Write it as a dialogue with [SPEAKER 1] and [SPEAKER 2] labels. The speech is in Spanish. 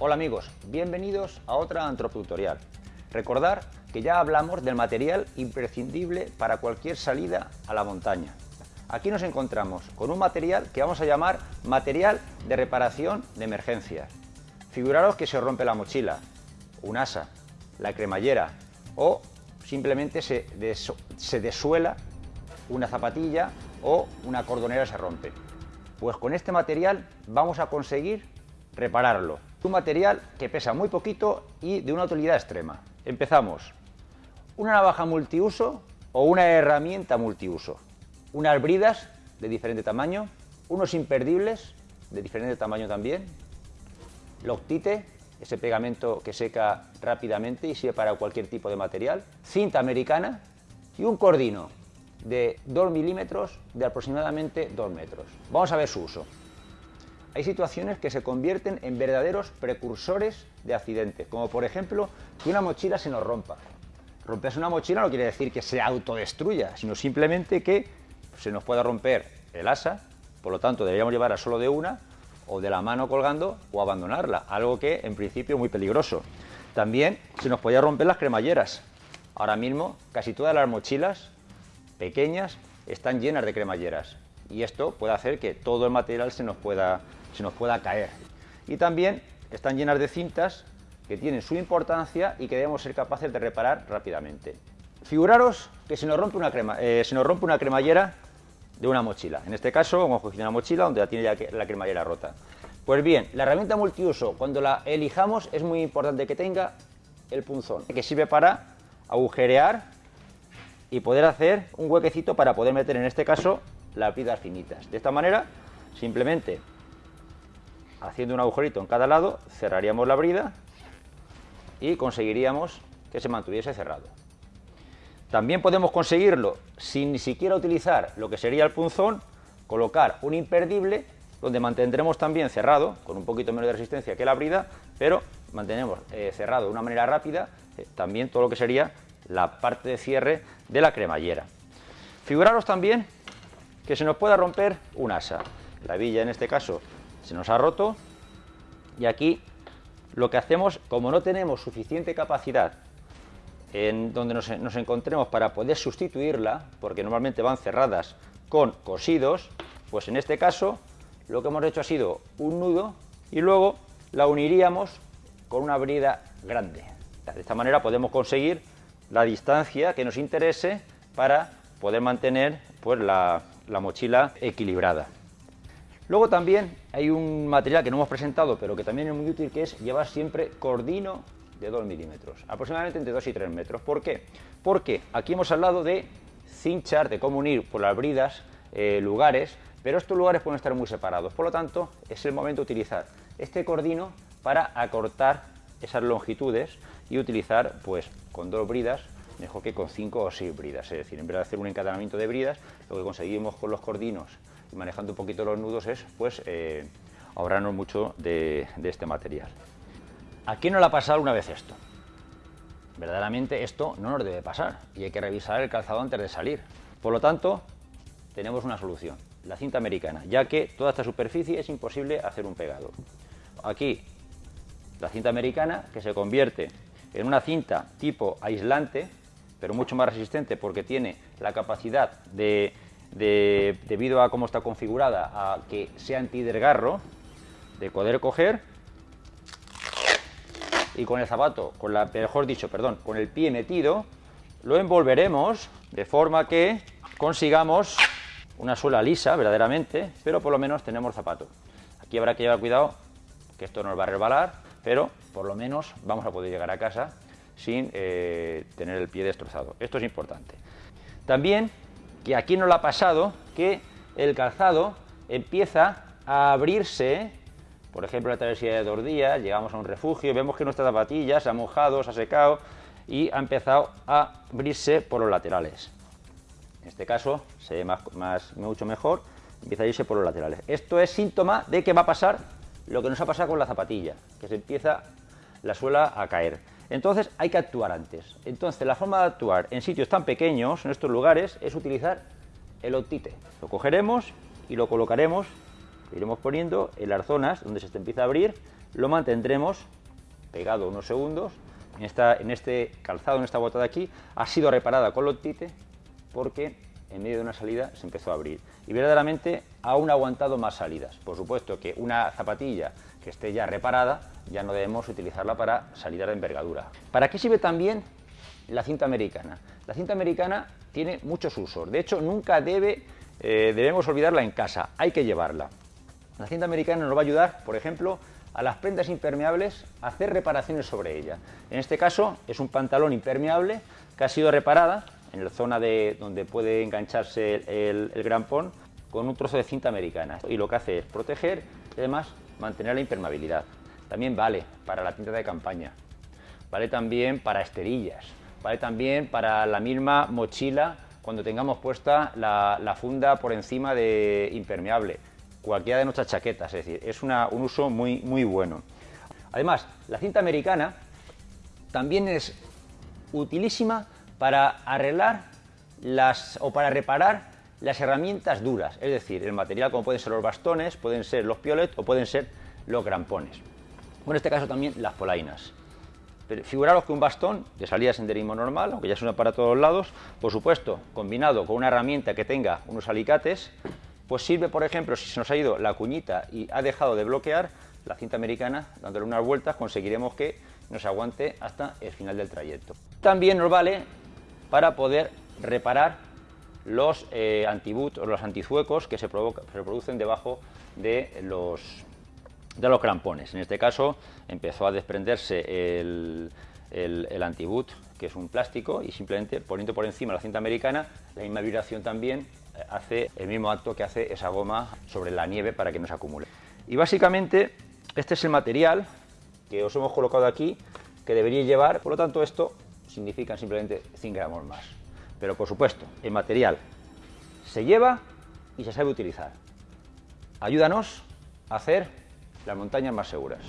[SPEAKER 1] Hola amigos, bienvenidos a otra antropotutorial. Recordar que ya hablamos del material imprescindible para cualquier salida a la montaña. Aquí nos encontramos con un material que vamos a llamar material de reparación de emergencias. Figuraros que se rompe la mochila, un asa, la cremallera o simplemente se, se desuela una zapatilla o una cordonera se rompe. Pues con este material vamos a conseguir repararlo. Un material que pesa muy poquito y de una utilidad extrema. Empezamos. Una navaja multiuso o una herramienta multiuso. Unas bridas de diferente tamaño, unos imperdibles de diferente tamaño también, loctite, ese pegamento que seca rápidamente y sirve para cualquier tipo de material, cinta americana y un cordino de 2 milímetros de aproximadamente 2 metros. Vamos a ver su uso hay situaciones que se convierten en verdaderos precursores de accidentes, como por ejemplo que una mochila se nos rompa. Romperse una mochila no quiere decir que se autodestruya, sino simplemente que se nos pueda romper el asa, por lo tanto deberíamos llevarla solo de una, o de la mano colgando, o abandonarla, algo que en principio es muy peligroso. También se nos podía romper las cremalleras. Ahora mismo casi todas las mochilas pequeñas están llenas de cremalleras y esto puede hacer que todo el material se nos pueda se nos pueda caer. Y también están llenas de cintas que tienen su importancia y que debemos ser capaces de reparar rápidamente. Figuraros que se nos rompe una, crema, eh, se nos rompe una cremallera de una mochila. En este caso, hemos cogido una mochila donde ya tiene ya la cremallera rota. Pues bien, la herramienta multiuso, cuando la elijamos, es muy importante que tenga el punzón, que sirve para agujerear y poder hacer un huequecito para poder meter, en este caso, las piedras finitas. De esta manera, simplemente haciendo un agujerito en cada lado, cerraríamos la brida y conseguiríamos que se mantuviese cerrado. También podemos conseguirlo sin ni siquiera utilizar lo que sería el punzón, colocar un imperdible donde mantendremos también cerrado, con un poquito menos de resistencia que la brida, pero mantenemos eh, cerrado de una manera rápida eh, también todo lo que sería la parte de cierre de la cremallera. Figuraros también que se nos pueda romper un asa. La villa en este caso se nos ha roto y aquí lo que hacemos, como no tenemos suficiente capacidad en donde nos, encontremos para poder sustituirla, porque normalmente van cerradas con cosidos, pues en este caso lo que hemos hecho ha sido un nudo y luego la uniríamos con una brida grande. De esta manera podemos conseguir la distancia que nos interese para poder mantener pues, la mochila equilibrada. Luego también hay un material que no hemos presentado, pero que también es muy útil, que es llevar siempre cordino de 2 milímetros, aproximadamente entre 2 y 3 metros. ¿Por qué? Porque aquí hemos hablado de cinchar, de cómo unir por las bridas eh, lugares, pero estos lugares pueden estar muy separados. Por lo tanto, es el momento de utilizar este cordino para acortar esas longitudes y utilizar pues con dos bridas mejor que con 5 o 6 bridas. Es decir, en vez de hacer un encadenamiento de bridas, lo que conseguimos con los cordinos y manejando un poquito los nudos es pues eh, ahorrarnos mucho de, este material. ¿A quién no le ha pasado una vez esto? Verdaderamente esto no nos debe pasar y hay que revisar el calzado antes de salir. Por lo tanto, tenemos una solución, la cinta americana, ya que toda esta superficie es imposible hacer un pegado. Aquí, la cinta americana que se convierte en una cinta tipo aislante, pero mucho más resistente porque tiene la capacidad de debido a cómo está configurada, a que sea antidesgarro, de poder coger y con el zapato, con la, mejor dicho, perdón, con el pie metido, lo envolveremos de forma que consigamos una suela lisa, verdaderamente, pero por lo menos tenemos zapato. Aquí habrá que llevar cuidado que esto nos va a resbalar, pero por lo menos vamos a poder llegar a casa sin eh, tener el pie destrozado. Esto es importante. También que aquí no lo ha pasado, que el calzado empieza a abrirse, por ejemplo, la travesía de dos días, llegamos a un refugio, vemos que nuestra zapatilla se ha mojado, se ha secado y ha empezado a abrirse por los laterales. En este caso se ve más, mucho mejor, empieza a irse por los laterales. Esto es síntoma de que va a pasar lo que nos ha pasado con la zapatilla, que se empieza la suela a caer. Entonces hay que actuar antes. Entonces la forma de actuar en sitios tan pequeños, en estos lugares, es utilizar el otite. Lo cogeremos y lo colocaremos, iremos poniendo en las zonas donde se empieza a abrir, lo mantendremos pegado unos segundos. En, en este calzado, en esta bota de aquí, ha sido reparada con otite porque en medio de una salida se empezó a abrir. Y verdaderamente aún ha aguantado más salidas. Por supuesto que una zapatilla que esté ya reparada, ya no debemos utilizarla para salidas de envergadura. ¿Para qué sirve también la cinta americana? La cinta americana tiene muchos usos. De hecho, nunca debe, eh, debemos olvidarla en casa. Hay que llevarla. La cinta americana nos va a ayudar, por ejemplo, a las prendas impermeables a hacer reparaciones sobre ella. En este caso es un pantalón impermeable que ha sido reparada en la zona de donde puede engancharse el, el grampón con un trozo de cinta americana. Y lo que hace es proteger y además mantener la impermeabilidad. También vale para la tinta de campaña, vale también para esterillas, vale también para la misma mochila cuando tengamos puesta la, funda por encima de impermeable, cualquiera de nuestras chaquetas, es decir, es un uso muy, muy bueno. Además, la cinta americana también es utilísima para arreglar las, o para reparar las herramientas duras, es decir, el material como pueden ser los bastones, pueden ser los piolet o pueden ser los grampones. O en este caso también las polainas. Pero figuraros que un bastón de salida senderismo normal, aunque ya es para todos lados, por supuesto, combinado con una herramienta que tenga unos alicates, pues sirve, por ejemplo, si se nos ha ido la cuñita y ha dejado de bloquear, la cinta americana, dándole unas vueltas, conseguiremos que nos aguante hasta el final del trayecto. También nos vale para poder reparar los eh, o los antizuecos que se, producen debajo de los, de los crampones. En este caso empezó a desprenderse el, el, antiboot, que es un plástico, y simplemente poniendo por encima la cinta americana, la misma vibración también hace el mismo acto que hace esa goma sobre la nieve para que no se acumule. Y básicamente este es el material que os hemos colocado aquí, que deberíais llevar, por lo tanto esto significa simplemente 100 gramos más. Pero por supuesto, el material se lleva y se sabe utilizar. Ayúdanos a hacer las montañas más seguras.